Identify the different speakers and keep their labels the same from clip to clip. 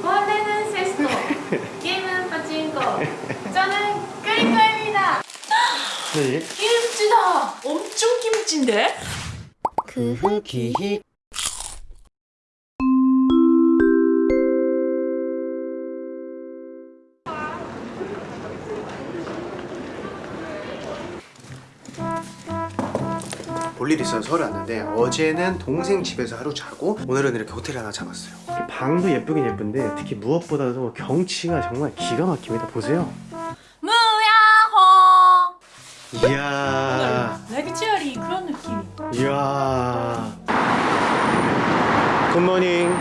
Speaker 1: 원래는 세스토, 게임은 파친코. 저는 크리코입니다.
Speaker 2: 네.
Speaker 3: 김치다! 엄청 김치인데?
Speaker 2: 그흐기히 볼 일이 있어서 서울에 왔는데 어제는 동생 집에서 하루 자고 오늘은 이렇게 호텔 하나 잡았어요 방도 예쁘긴 예쁜데 특히 무엇보다도 경치가 정말 기가 막힙니다 보세요
Speaker 3: 무야호!
Speaker 2: 이야
Speaker 3: 레그치어리 그런 느낌.
Speaker 2: 이야 굿모닝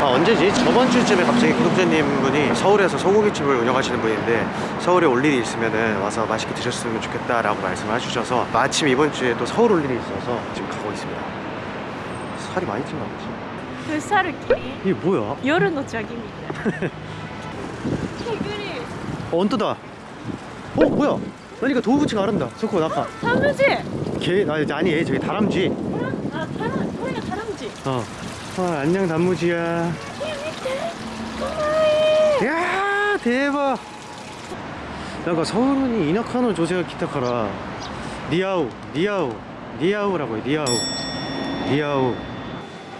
Speaker 2: 아 언제지? 저번 주쯤에 갑자기 구독자님 분이 서울에서 소고기집을 운영하시는 분인데 서울에 올 일이 있으면 와서 맛있게 드셨으면 좋겠다 라고 말씀을 해주셔서 마침 이번 주에 또 서울 올 일이 있어서 지금 가고 있습니다 살이 많이 찐것 같지?
Speaker 3: 불사르끼리
Speaker 2: 이게 뭐야?
Speaker 3: 여름 노작입니다. 개구리
Speaker 2: 어, 언떠다. 어 뭐야? 나니까 도구치가 아른다. 석호 나가
Speaker 3: 다람쥐!
Speaker 2: 개 아니 아니 얘 저기 다람쥐.
Speaker 3: 아 다람, 소리가 다람쥐.
Speaker 2: 어. 어 안녕 단무지야. 야 대박. 약간 서울은이 이나카노 조세가 기타카라. 니아우 니아우 니아우라고 해 니아우 니아우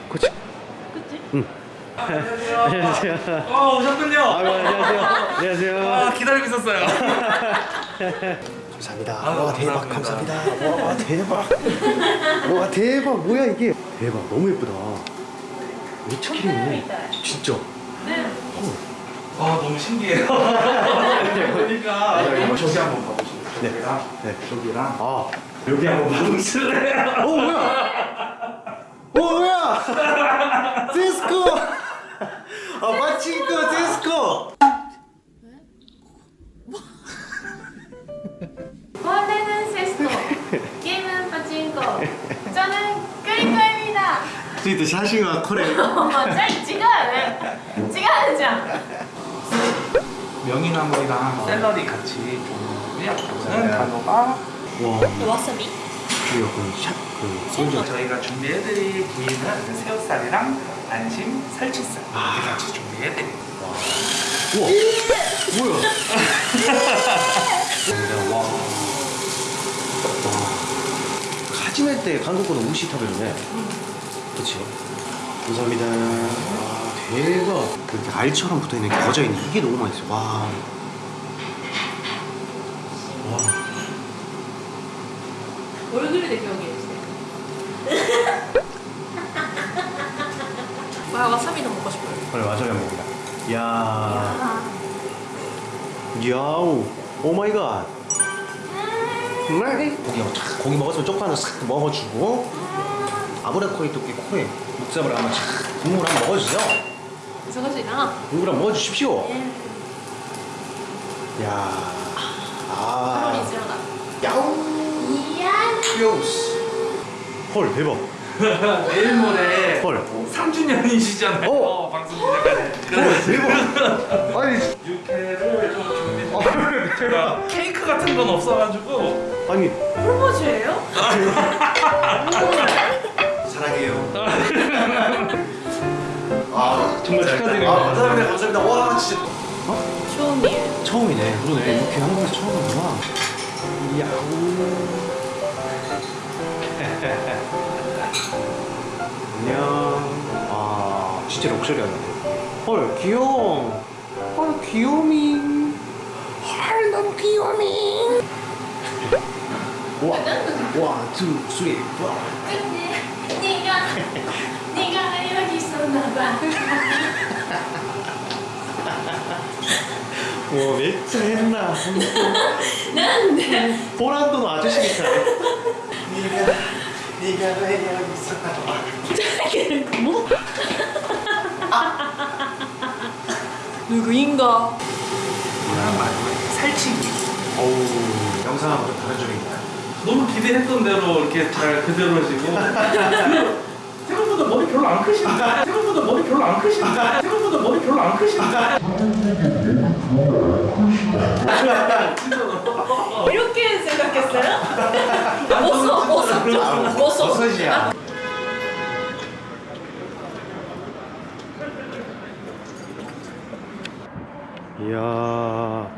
Speaker 2: 그치 응 안녕하세요.
Speaker 4: 어 오셨군요.
Speaker 2: 아 안녕하세요. 안녕하세요.
Speaker 4: 아 기다리고 있었어요.
Speaker 2: 감사합니다.
Speaker 4: 아유,
Speaker 2: 와 대박.
Speaker 4: 감사합니다.
Speaker 2: 감사합니다. 와 대박. 와 대박. 뭐야 이게? 대박. 너무 예쁘다. 미치겠네 진짜.
Speaker 4: 아 너무 신기해요. 보니까. 저기 한번 봐보시죠.
Speaker 2: 네. 네.
Speaker 4: 저기랑
Speaker 2: 아.
Speaker 4: 여기 한번 봐보실래요?
Speaker 2: 어 뭐야? 어 뭐야? 디스코! 아 마치코 디스코!
Speaker 1: 원래는 세스토, 게임은 파친코. 저는 크리코입니다.
Speaker 2: ついて写真はこれ
Speaker 1: 어, 짜違うね。違うじゃん。
Speaker 4: 명이나물이랑 샐러리 같이 좀 이거는 단호가
Speaker 2: 와
Speaker 3: 와사비?
Speaker 2: 이거 그 샷, 그
Speaker 4: 먼저 저희가 준비해드릴 부위는 새우살이랑 안심 살치살 이렇게 같이 준비해드릴게요.
Speaker 2: 우와 뭐야? 와. 와. 가지멜 때 한국어로 우시 타베르네 그치? 감사합니다 와 대박 이렇게 알처럼 붙어있는 게 거져있는 이게 너무 맛있어 와. 와.
Speaker 3: 얼굴에 기억해주세요. 와사비도 먹고 싶어요.
Speaker 2: 오늘 와사비 한번 먹자 이야. 야우. 오마이갓. 음. 네. 고기, 뭐 고기 먹었으면 쪽파는 싹 먹어주고. 음. 아브라코이 토끼 코에 육잡을 한번 촥 국물 한번 먹어주세요.
Speaker 3: 저것이랑
Speaker 2: 국물 한번 먹어주십시오. 예. 야. 아.
Speaker 3: 칼로리 제로다.
Speaker 2: 야우. 야우 헐 대박.
Speaker 4: 내일 모레
Speaker 2: 헐
Speaker 4: 3주년이시잖아요.
Speaker 2: 어.
Speaker 4: 방송 시작하는.
Speaker 2: 헐 대박 아니
Speaker 4: 육회를 좀 준비.
Speaker 2: 어, 대박
Speaker 4: 케이크 같은 건 없어가지고.
Speaker 2: 아니
Speaker 3: 프로포즈예요?
Speaker 2: 사랑해요. 아 정말
Speaker 4: 축하드립니다.
Speaker 2: 아, 감사합니다. 감사합니다. 와 진짜.
Speaker 3: 처음이에요.
Speaker 2: 처음이네. 그러네. 이렇게 한국에서 처음이구나. 야우. 안녕 아 진짜 럭셔리하네 헐 귀여워 헐 귀요미 헐 너무 귀요미 와, 와, 투, 쓰리,
Speaker 1: 예, 네가, 여기 있었나봐.
Speaker 2: 와, 맥주 했나?
Speaker 1: 난데.
Speaker 2: 보란돈 아저씨겠다. 네가. 왜 여기 있었나?
Speaker 3: 뭐? 누구인가?
Speaker 4: 그냥 마지막에 살치기.
Speaker 2: 어우, 영상하고 좀 다른 점입니다.
Speaker 4: 너무 기대했던 대로 이렇게 잘 그대로 하시고. 그 생각보다 머리 별로 안 크신다. 생각보다 머리 별로 안 크신다. 생각보다 머리 별로 안 크신다.
Speaker 3: 이렇게 생각했어요? 버섯, 버섯 좀, 버섯.
Speaker 2: 버섯이야. 이야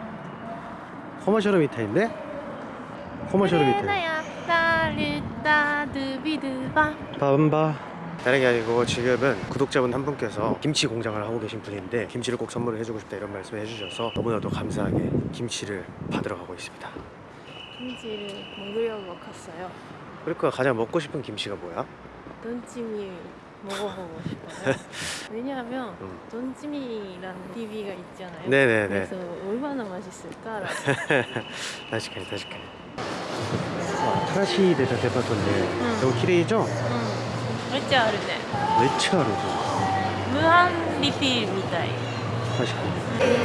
Speaker 2: 커머셜 미타인데? 커머셜 미타 밤바 다른 게 아니고 지금은 구독자분 한 분께서 김치 공장을 하고 계신 분인데 김치를 꼭 선물을 해주고 싶다 이런 말씀 해주셔서 너무나도 감사하게 김치를 받으러 가고 있습니다
Speaker 3: 김치를 먹으려고 갔어요.
Speaker 2: 그러니까 가장 먹고 싶은 김치가 뭐야?
Speaker 3: 돈찜이 먹어보고 싶어요. 왜냐하면
Speaker 2: 음.
Speaker 3: 돈찜이라는 TV가 있잖아요.
Speaker 2: 네네네
Speaker 3: 그래서 얼마나 맛있을까라고.
Speaker 2: 確かに確かに新しい出たデパートで、
Speaker 3: ん
Speaker 2: でも綺麗じゃんめっ
Speaker 3: 응. 진짜 음. 아르네.
Speaker 2: ちゃあるじ
Speaker 3: 무한 리필 미타이.
Speaker 2: ゃん確 かに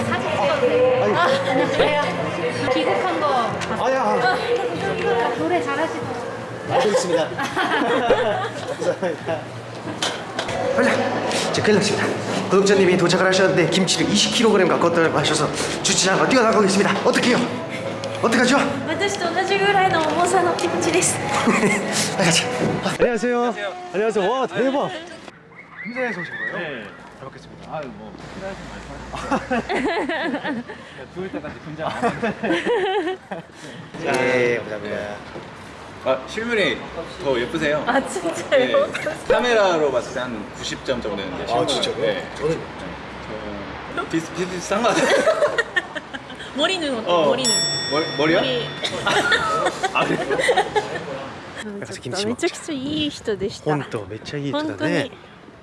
Speaker 1: 사진 찍어도 돼요?
Speaker 2: 아니
Speaker 1: 안녕하세요. 귀국한 거
Speaker 2: 아야
Speaker 1: 노래 잘하시고
Speaker 2: 알겠습니다 감사합니다 빨리 자 큰일 났습니다 구독자님이 도착을 하셨는데 김치를 20kg 갖고 왔다고 하셔서 주차장으로 뛰어나가고 있습니다 어떡해요 어떡하죠?
Speaker 3: 私と同じぐらいの重さのキムチです。
Speaker 2: 빨리 가자 아, 안녕하세요 안녕하세요 와 대박 금산에서 오신 거예요?
Speaker 4: 네.
Speaker 2: 잘 먹겠습니다
Speaker 4: 아유 뭐 필요하신 말씀하세요. 죽을 때까지 분장 안 해요.
Speaker 2: 예 감사합니다
Speaker 5: 아 실물이 더 예쁘세요.
Speaker 3: 아
Speaker 5: 네,
Speaker 3: 진짜요?
Speaker 5: 카메라로 봤을 때 한 90점 정도 되는데
Speaker 2: 아
Speaker 5: 실물은-
Speaker 2: 진짜요?
Speaker 5: 네.
Speaker 2: 저는
Speaker 5: 저 비슷 비슷한 것 같아요.
Speaker 3: 머리는 어때?
Speaker 5: 어.
Speaker 3: 머리는.
Speaker 5: 머, 머리요?
Speaker 3: 머리.
Speaker 5: 아 그래요?
Speaker 2: ちょっと
Speaker 3: めちゃくちゃいい人でした。
Speaker 2: 本当めっちゃいい人
Speaker 3: 本当
Speaker 2: だね
Speaker 3: に。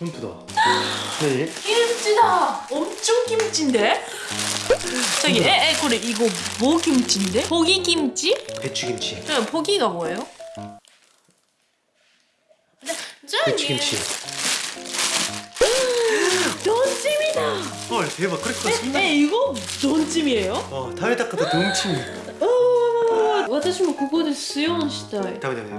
Speaker 2: 홈프다 네
Speaker 3: 김치다. 엄청 김치인데? 저기 에, 에, 그래 이거 뭐 김치인데? 고기 김치?
Speaker 2: 배추김치
Speaker 3: 그냥 고기가 뭐예요? 네, 저기
Speaker 2: 배추김치
Speaker 3: 돈찜이다.
Speaker 2: 헐 대박 그랬구나
Speaker 3: 에, 에 이거 돈찜이에요?
Speaker 2: 어 다음에 닦아도 동치미
Speaker 3: 오, 私もここでスヨンしたい。
Speaker 2: 다음에 다음에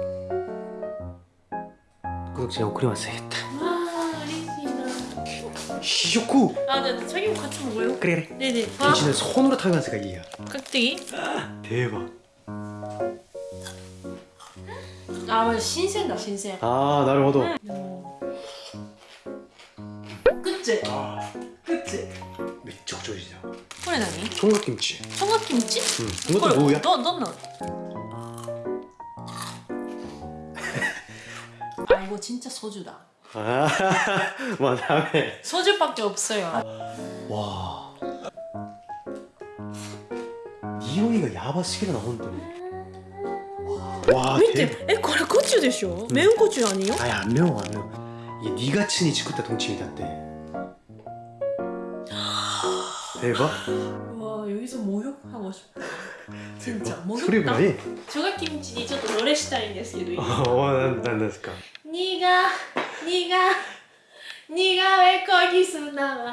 Speaker 2: 진짜 오크리 왔어야겠다 시쇼쿠!
Speaker 3: 아, 네, 네 책임 같이 먹어요.
Speaker 2: 그래, 그래.
Speaker 3: 네네. 아,
Speaker 2: 당신은 손으로 타면서 가기야.
Speaker 3: 깍두기?
Speaker 2: 대박.
Speaker 3: 아, 맞아. 신세다, 신세.
Speaker 2: 아, 나를 얻어. 네.
Speaker 3: 그치? 아, 그치?
Speaker 2: 맥적 조리자.
Speaker 3: 그래, 나니?
Speaker 2: 총각김치.
Speaker 3: 청각김치?
Speaker 2: 응. 이것도 뭐야?
Speaker 3: 너, 너, 너. 아 이거 진짜 소주다.
Speaker 2: 아, 뭐 다음에
Speaker 3: 소주밖에 없어요.
Speaker 2: 와 이용이가 야바스기가 나오는데 와
Speaker 3: 밑에,
Speaker 2: 대박
Speaker 3: 에, これコチュでしょ? 매운 고추 아니요?
Speaker 2: 아니 안 매워 안 매워 이게 니가 친이 지쿠타 동치미다って 대박
Speaker 3: 와 여기서 목욕하고 싶어. 진짜 목욕.
Speaker 2: 소리 뭐니?
Speaker 3: 조각김치にちょっと노래したいんですけどいいですか 니가 니가 니가 왜 거기 있었나 봐